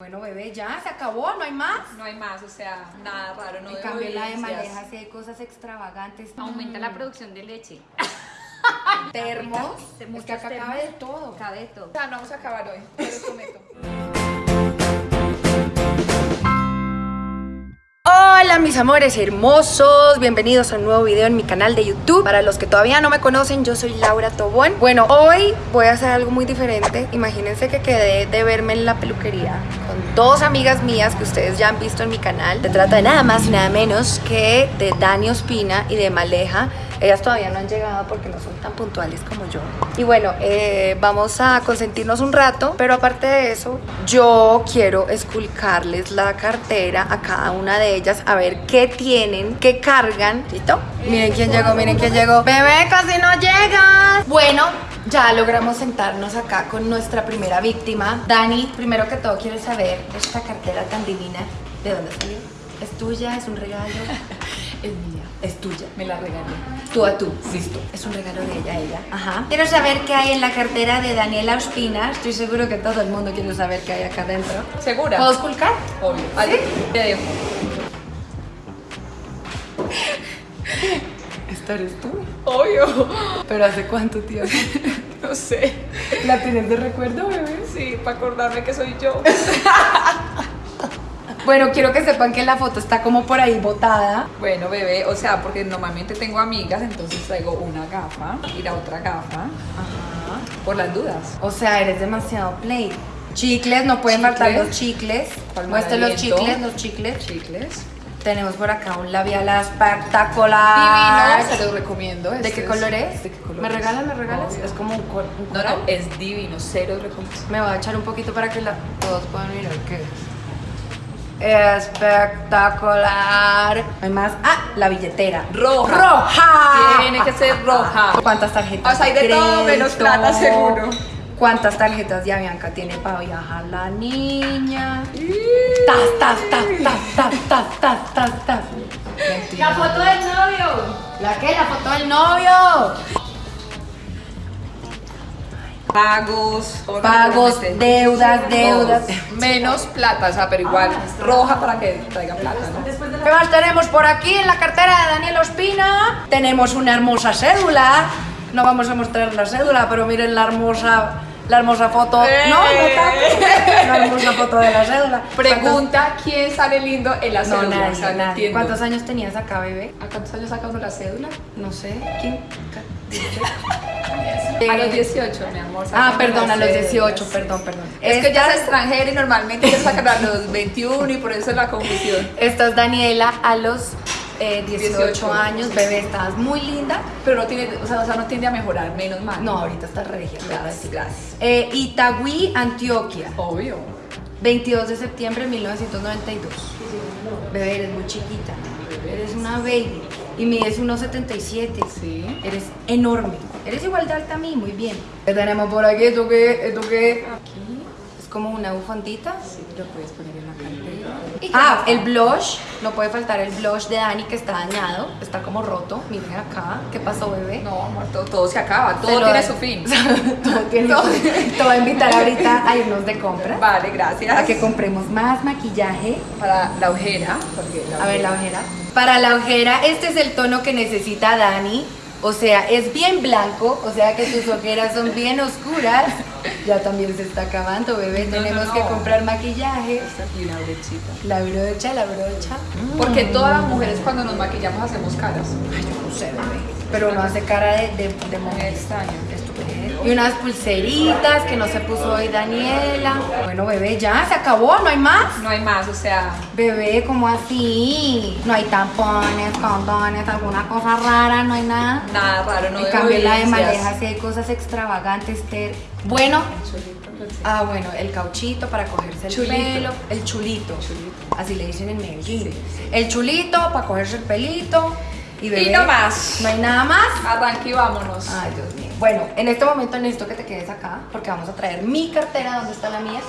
Bueno, bebé, ya se acabó, no hay más. No hay más, o sea, nada raro, no en cambio, la de sí hay cosas extravagantes. Aumenta la Mm. producción de leche. Termos. Te Es que acá termos. cabe de todo. Cabe de todo. O sea, no vamos a acabar hoy, te lo prometo. Hola mis amores hermosos, bienvenidos a un nuevo video en mi canal de YouTube. Para los que todavía no me conocen, yo soy Laura Tobón. Bueno, hoy voy a hacer algo muy diferente. Imagínense que quedé de verme en la peluquería Con dos amigas mías que ustedes ya han visto en mi canal. Se trata de nada más y nada menos que de Dani Ospina y de Maleja ellas todavía no han llegado porque no son tan puntuales como yo. Y bueno, eh, vamos a consentirnos un rato, pero aparte de eso, yo quiero esculcarles la cartera a cada una de ellas a ver qué tienen, qué cargan. ¿Listo? Miren quién llegó, miren quién llegó. Bebé, casi no llegas. Bueno, ya logramos sentarnos acá con nuestra primera víctima. Dani, primero que todo quiero saber esta cartera tan divina, ¿de dónde salió? ¿Es tuya? ¿Es un regalo? Es mía, Es tuya. me la regalé. Tú a tú. Listo. Es un regalo de ella a ella. Ajá. Quiero saber qué hay en la cartera de Daniela Ospina. Estoy seguro que todo el mundo quiere saber qué hay acá adentro. ¿Segura? ¿Puedo esculcar? Obvio. Ahí te dejo. Esta eres tú. Obvio. ¿Pero hace cuánto tiempo? No sé. ¿La tienes de recuerdo, bebé? Sí, para acordarme que soy yo. Bueno, quiero que sepan que la foto está como por ahí botada. Bueno, bebé, o sea, porque normalmente tengo amigas, entonces traigo una gafa y la otra gafa, Ajá. por las dudas. O sea, eres demasiado play. Chicles, no pueden Chicles. faltar los chicles. Palmar Muestre los chicles, los chicles. Chicles. Tenemos por acá un labial espectacular. Divino, se los recomiendo. ¿De este qué es- color es? ¿De qué color ¿Me regalas, me regalas? Obvio. Es como un, un No, no, es divino, cero recomiendo. Me voy a echar un poquito para que la- todos puedan mirar qué es. Espectacular. Hay más. Ah, la billetera. Roja. Roja. Tiene que ser roja. ¿Cuántas tarjetas? O sea, hay de todo menos crédito? plata, seguro. ¿Cuántas tarjetas de Avianca tiene para viajar la niña? Tas, tas, tas, tas, tas, tas, tas, tas, tas. La foto del novio. ¿La qué? La foto del novio. Pagos. Pagos, deudas, deudas. Todos. Menos plata, o sea, pero igual roja para que traiga plata, ¿no? ¿Qué más tenemos por aquí en la cartera de Daniel Ospina? Tenemos una hermosa cédula. No vamos a mostrar la cédula, pero miren la hermosa, la hermosa foto. ¡Eh! No, no. La hermosa foto de la cédula. Pregunta quién sale lindo en la ¿Cuántos- cédula. No, o sea, nadie, entiendo. ¿Cuántos años tenías acá, bebé? ¿A cuántos años saca uno la cédula? No sé. ¿Quién? A los 18, mi amor. Ah, perdón, a los cédula, 18, sí. perdón, perdón. Es que ya es extranjera y normalmente ya sacan a los 21 y por eso es la confusión. Esta es Daniela a los eh, 18, 18. años. Bebé, estás muy linda. Pero no tiene, o sea, o sea, no tiende a mejorar, menos mal. No, ahorita estás regia. Gracias, gracias. Eh, Itagüí, Antioquia. Obvio. 22 de septiembre de 1992. Bebé, eres muy chiquita. Eres una baby. Y mides 1,77. Sí. Eres enorme. Eres igual de alta a mí, muy bien. ¿Qué tenemos por aquí? ¿Esto qué? ¿Esto qué? Aquí. Es como una bufandita. Sí, lo puedes poner en la cartera. ¿Y qué Ah, el blush. No puede faltar el blush de Dani que está dañado. Está como roto. Miren acá. ¿Qué pasó, bebé? No, amor, todo, todo se acaba, todo tiene da- su fin. Todo tiene Todo. su fin. Te voy a invitar ahorita a irnos de compras. Vale, gracias. A que compremos más maquillaje. Para la ojera. porque A ver la ojera. Para la ojera, este es el tono que necesita Dani. O sea, es bien blanco, o sea que tus ojeras son bien oscuras. Ya también se está acabando, bebé. No, Tenemos no, que comprar maquillaje. Y una brechita. La brocha, la brocha. Porque todas las mujeres cuando nos maquillamos hacemos caras. Ay, yo no sé, bebé. Pero no hace cara de, de, de mujer. extraño. Y unas pulseritas que no se puso hoy Daniela. Bueno, bebé, ya se acabó, no hay más. No hay más, o sea, Bebé, ¿cómo así? No hay tampones, condones, alguna cosa rara, no hay nada. nada raro, no en cambio, la de. Maleja sí hay cosas extravagantes. Ter. Bueno, ah, bueno, el cauchito para cogerse el Chulito. pelo. El chulito. Chulito. Así le dicen en Medellín. Sí. El chulito para cogerse el pelito. Y, bebé, no más. No hay nada más. Arranque y vámonos. Ay, Dios mío. Bueno, en este momento necesito que te quedes acá porque vamos a traer mi cartera. ¿Dónde está la mía?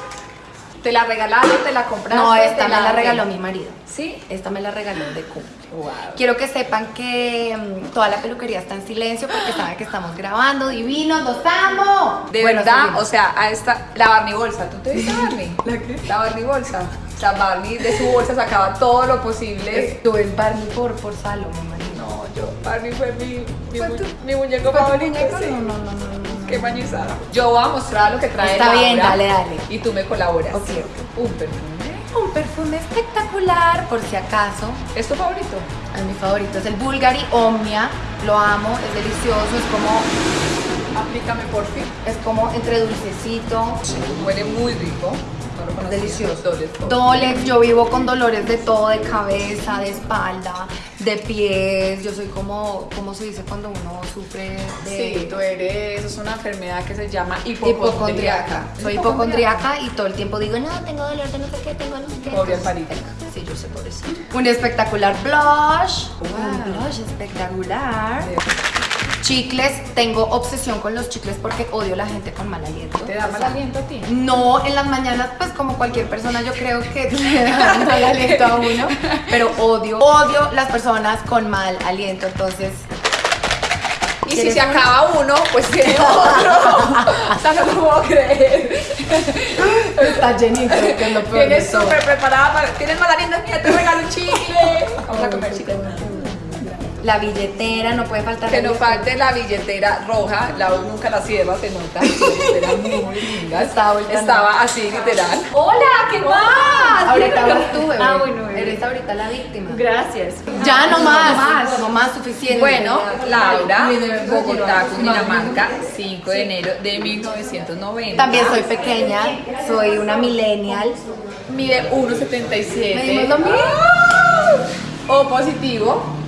¿Te la regalaron? ¿Te la compraste? No, esta ¿Te me la regaló mi marido. ¿Sí? Esta me la regaló de cumple. Wow. Quiero que sepan que mm, toda la peluquería está en silencio porque saben que estamos grabando. Divinos, los amo. De Bueno, verdad, seguimos. o sea, a esta, la Barney bolsa, ¿tú te viste Barney? ¿La qué? La Barney bolsa. O sea, Barney de su bolsa sacaba todo lo posible. Tú es Barney por, por Salo, me imagino. No, yo, Barney fue mi, mi, ¿Fue mu- tu- mi muñeco ¿Fue tu favorito. muñeco? sí. No, no, no, no, no. Qué mañizada. Yo voy a mostrar lo que trae Está bien, dale, dale. Y tú me colaboras. Ok. Un perfume. Un perfume espectacular, por si acaso. ¿Es tu favorito? Es mi favorito, es el Bulgari Omnia. Lo amo, es delicioso, es como, Aplícame por fin. es como entre dulcecito. Huele muy rico. Delicioso. Dolex, yo vivo con dolores de todo, de cabeza, de espalda, de pies. Yo soy como, ¿cómo se dice cuando uno sufre de Sí, tú eres, es una enfermedad que se llama hipocondriaca? hipocondriaca. Soy hipocondriaca y todo el tiempo digo, no, tengo dolor de no sé qué, tengo no sé qué. Pobre Alvarito. Sí, yo sé por eso. Un espectacular blush. Wow. Un blush espectacular. Chicles, tengo obsesión con los chicles porque odio la gente con mal aliento. ¿Te da mal aliento a ti? No, en las mañanas, pues como cualquier persona, yo creo que le da mal aliento a uno, pero odio, odio las personas con mal aliento, entonces... Y si ¿Quieres se uno? acaba uno, pues tiene otro. o sea, no lo puedo creer. Está llenito, que es lo peor Tienes súper preparada para. Tienes mal aliento, mira, te regalo un chicle. Vamos a comer chicle. La billetera, no puede faltar. Que la no falte la billetera roja, la U nunca la cierra, se nota. Era muy linda. Estaba. Estaba así, literal. Hola, ¿qué más? Ahorita tú, bebé. Ah, bueno. Eres ahorita la víctima. Gracias. Ya no más, No más. no más suficiente. Bueno, Laura, Bogotá, Cundinamarca, 5 de enero de 1990. También soy pequeña, soy una millennial. Mide 1,77. Medimos lo mismo. O positivo.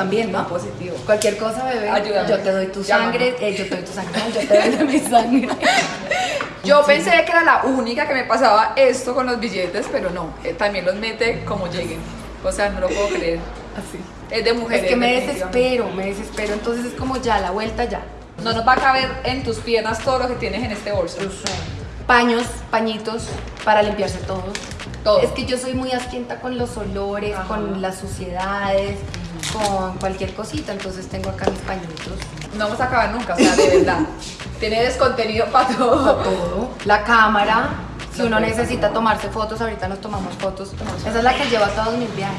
También, ¿no? Positivo. Cualquier cosa, bebé. Ayúdame. Yo te doy tu sangre, eh, yo te doy tu sangre, yo te doy mi sangre. Yo pensé que era la única que me pasaba esto con los billetes, pero no. eh, también los mete como lleguen. O sea, no lo puedo creer. Así. Es de mujeres. Es que me desespero, me desespero. Entonces es como ya, la vuelta ya. No nos va a caber en tus piernas todo lo que tienes en este bolso. Paños, pañitos para limpiarse todo. Todo. Es que yo soy muy asquienta con los olores, Ajá. con las suciedades, con cualquier cosita. Entonces tengo acá mis pañitos. No vamos a acabar nunca, o sea, de verdad. Tiene descontenido para todo. todo. La cámara, si No uno necesita tomarse fotos, ahorita nos tomamos fotos. Esa es la que llevo a todos mis viajes.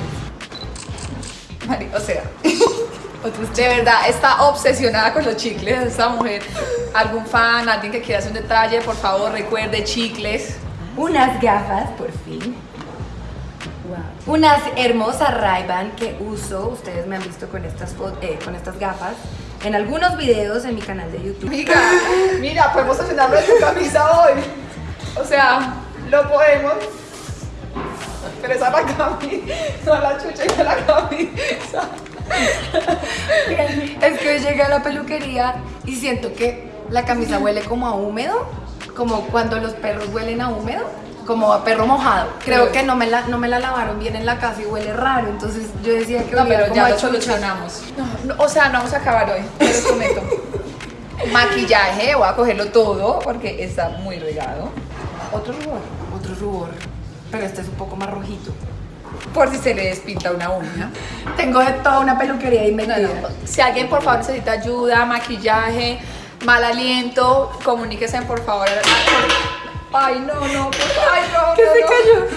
Mari, O sea, de verdad está obsesionada con los chicles esta mujer. ¿Algún fan, alguien que quiera hacer un detalle? Por favor, recuerde chicles. Unas gafas, por fin. Unas hermosas Ray-Ban que uso, ustedes me han visto con estas, eh, con estas gafas en algunos videos en mi canal de YouTube. Amiga, mira, podemos estrenarlo de tu camisa hoy. O sea, lo podemos. Pero esa es la camisa, no la chucha y la camisa. Es que hoy llegué a la peluquería y siento que la camisa huele como a húmedo, como cuando los perros huelen a húmedo, como a perro mojado. Creo que no me la, no me la lavaron bien en la casa y huele raro, entonces yo decía que No, olía pero como ya a lo solucionamos. No, no, o sea, no vamos a acabar hoy, te lo prometo. Maquillaje, voy a cogerlo todo porque está muy regado. Otro rubor, otro rubor, pero este es un poco más rojito. Por si se le despinta una uña. Tengo toda una peluquería metida. no. Si alguien por favor necesita ayuda, maquillaje, mal aliento, comuníquese por favor. Ay, no, no, por favor. Ay, no, ¿Qué no, se no. cayó?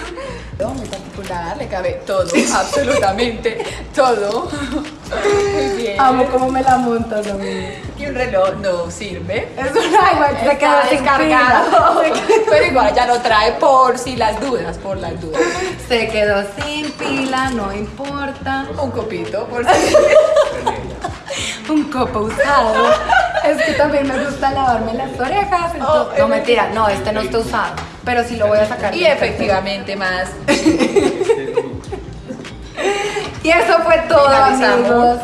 No, muy particular, le cabe todo, absolutamente todo. Muy bien. Amo cómo me la montas, amigo. Y un reloj no sirve. Es una igual, se quedó descargado. pila. Pero igual ya lo trae por si las dudas, por las dudas. Se quedó sin pila, no importa. Un copito, por si. Un copo usado. Es que también me gusta lavarme las orejas. entonces- Oh, no, mentira, no, este no está usado. Pero sí lo voy a sacar. Y efectivamente más. Y eso fue todo, amigos.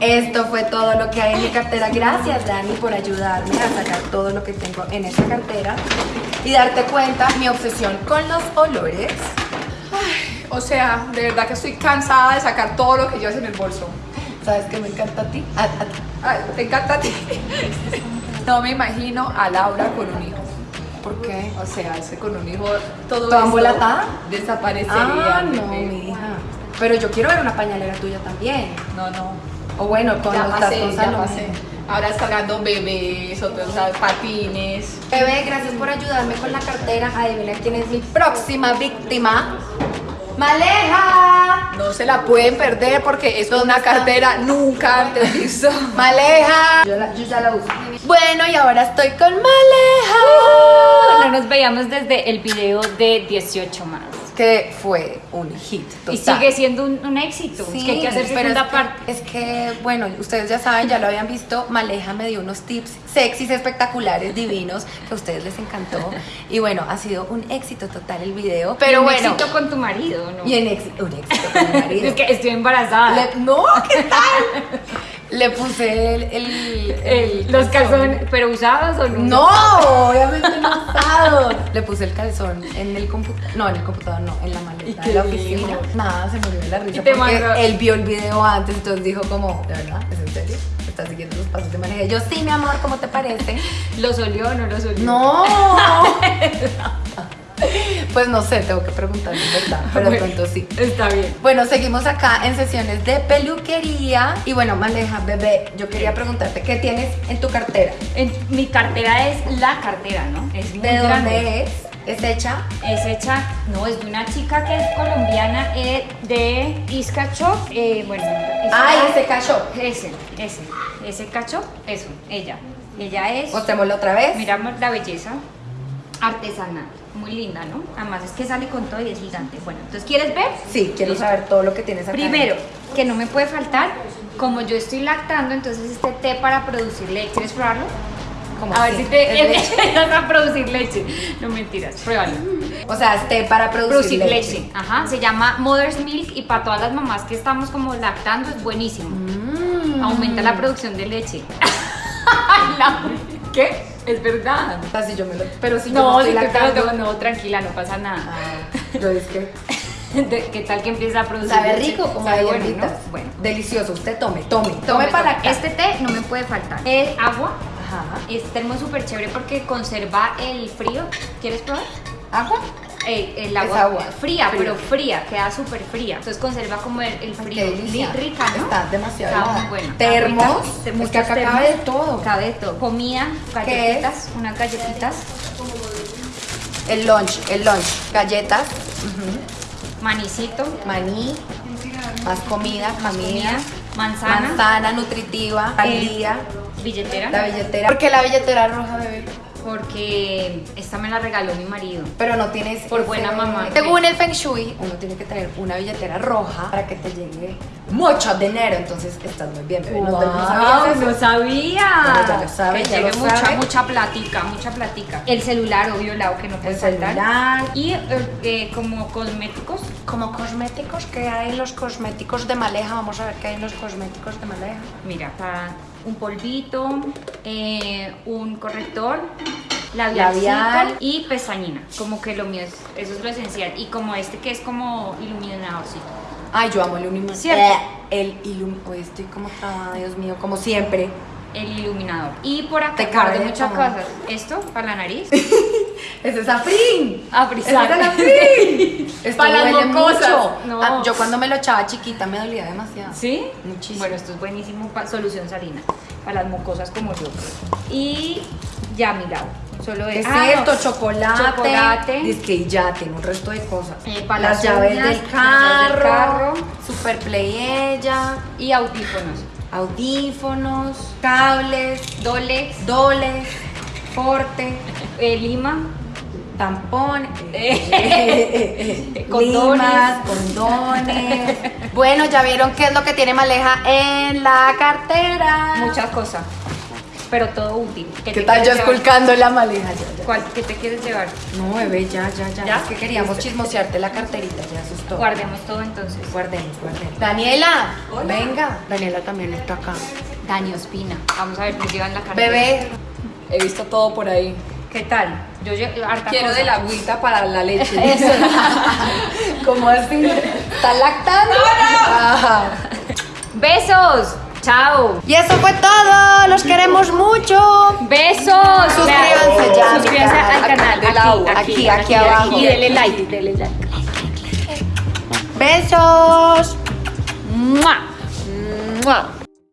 Esto fue todo lo que hay en mi cartera. Gracias, Dani, por ayudarme a sacar todo lo que tengo en esta cartera y darte cuenta mi obsesión con los olores. O sea, de verdad que estoy cansada de sacar todo lo que llevas en el bolso. ¿Sabes qué me encanta a ti? A- a ti. Ay, te encanta a ti. No me imagino a Laura con un hijo. ¿Por qué? O sea, ese con un hijo todo ¿Toda embolatada? desaparecería. Ah, no, bebé. mi hija. Pero yo quiero ver una pañalera tuya también. No, no. O bueno, con Ya pasé, tazos ya pasé. Ahora descargando bebés, otros o sea, patines. Bebé, gracias por ayudarme con la cartera. Adivina quién es mi próxima víctima. ¡Maleja! No se la pueden perder porque es una cartera nunca antes visto. ¡Maleja! Yo, la- yo ya la uso. Bueno, y ahora estoy con Maleja. No nos veíamos desde el video de 18 más. Que fue un hit total. Y sigue siendo un, un éxito. es que hay que hacer segunda es que- parte. Es que, bueno, ustedes ya saben, ya lo habían visto. Maleja me dio unos tips sexys, espectaculares, divinos, que a ustedes les encantó. Y bueno, ha sido un éxito total el video. Pero Y un bueno. éxito con tu marido, ¿no? Y en éxito, un éxito con mi marido. Es que estoy embarazada. Le- no, ¿qué tal? Le puse el, el- El- los calzones, pero usados o no? No, obviamente no usados. Le puse el calzón en el computador, no, en el computador no, en la maleta ¿Y de la dijo? oficina. Nada, se murió de la risa porque mandó- él vio el video antes, entonces dijo como, ¿de verdad? ¿Es en serio? ¿Estás siguiendo los pasos de manejo? Yo, sí, mi amor, ¿cómo te parece? ¿Los olió o no los olió? No. Pues no sé, tengo que preguntarle, ¿verdad? Pero de pronto sí. Está bien. Bueno, seguimos acá en sesiones de peluquería. Y bueno, Maleja, bebé, yo quería preguntarte, ¿qué tienes en tu cartera? En- mi cartera es la cartera, ¿no? Es muy ¿De grande. dónde es? ¿Es hecha? Es hecha, no, es de una chica que es colombiana eh, de Iscachó. Eh, bueno, Ay, Isca- ese cacho. Ese, ese, ese cacho, eso, ella. Ella es, Mostrémoslo otra vez. miramos la belleza artesanal, muy linda, ¿no? Además es que sale con todo y es gigante. Bueno, entonces, ¿quieres ver? Sí, quiero Listo. saber todo lo que tienes acá. Primero, que no me puede faltar, como yo estoy lactando, entonces este té para producir leche. ¿Quieres probarlo? ¿Cómo A ver si te empiezas a producir leche. No mentiras, pruébalo. O sea, es té para producir, Producir leche. leche. Ajá, se llama Mother's Milk y para todas las mamás que estamos como lactando es buenísimo. Mm. Aumenta la producción de leche. ¿Qué? Es verdad. O sea, si yo me lo... Pero si yo No, me si estoy tú te lo lactando... no, tranquila, no pasa nada. Ah, yo es que... De- ¿Qué tal que empieza a producir Sabe rico como Sabe bueno. Bueno. Delicioso. Usted tome, tome. Tome, Tome, para tome. acá. Este té no me puede faltar. Es agua. Ajá. Es termo súper chévere porque conserva el frío. ¿Quieres probar? ¿Agua? Eh, el agua, agua. fría, Fría. pero fría, queda súper fría. Entonces conserva como el, frío. Li- Rica, ¿no? Está demasiado Está muy buena. Termos. Es que acá termos. cabe de todo. Cabe de todo. Comida, ¿Qué galletitas, unas galletitas, El lunch, el lunch. Galletas, manicito, maní, más comida, más comida, comida, manzana, manzana nutritiva, eh, día, billetera. la billetera. ¿Por qué la billetera roja, bebé? Porque esta me la regaló mi marido. Pero no tienes Por buena mamá. Según el Feng Shui, uno tiene que tener una billetera roja para que te llegue mucho dinero. Entonces estás muy bien, bebé. ¿No, no sabías eso? no sabía. Bueno, ya lo sabe, que ya llegue lo mucha, sabe. mucha platica, mucha platica. El celular, obvio, lado que no puede El faltar. celular. Y eh, eh, como cosméticos, Como cosméticos, ¿qué hay en los cosméticos de Maleja? Vamos a ver qué hay en los cosméticos de Maleja. mira, está un polvito, eh, un corrector, Labial. labial y pestañina. Como que lo mío es, eso es lo esencial. Y como este que es como iluminadorcito. Ay, yo amo el iluminador. ¿Cierto? El iluminador. Hoy estoy como trabada, Dios mío, como siempre. El iluminador. Y por acá Te cabe muchas como- cosas. Esto para la nariz. ¡Ese es Afrin! Ah, ¡Ese es el Afrin! Esto Pa' las mucho. No. Ah, yo cuando me lo echaba chiquita me dolía demasiado. ¿Sí? Muchísimo. Bueno, esto es buenísimo para solución salina, para las mucosas como yo. Y ya, mi. Solo ¿Qué es es ah, no, Chocolate. Chocolate. Dice que ya tiene un resto de cosas. Eh, para las las llaves uñas, del carro. carro. Super Play ella. y audífonos. Audífonos. Cables. Dolex, Doles. Forte. eh, lima, Tampón. Condones. Limas, condones. Bueno, ya vieron qué es lo que tiene Maleja en la cartera. muchas cosas. Pero todo útil. ¿Qué tal yo esculcando la Maleja? Ya, ya. ¿Cuál, ¿Qué te quieres llevar? No, bebé, ya, ya, ya. ¿Ya? Es que queríamos chismosearte la carterita, ya eso es todo. Guardemos todo entonces. Guardemos, guardemos. Daniela, venga. Daniela también está acá. Dani Ospina. Vamos a ver qué lleva en la cartera. Bebé, He visto todo por ahí. ¿Qué tal? Yo llevo harta Quiero cosa. de la agüita para la leche. Eso. ¿cómo así? ¿Está lactando? Ajá. Besos. Chao. Y eso fue todo. Los queremos mucho. Besos. Suscríbanse ya. Suscríbanse al canal. Aquí, aquí, aquí, abajo. Y denle like. Denle like. Besos. ¡Mua! ¡Mua!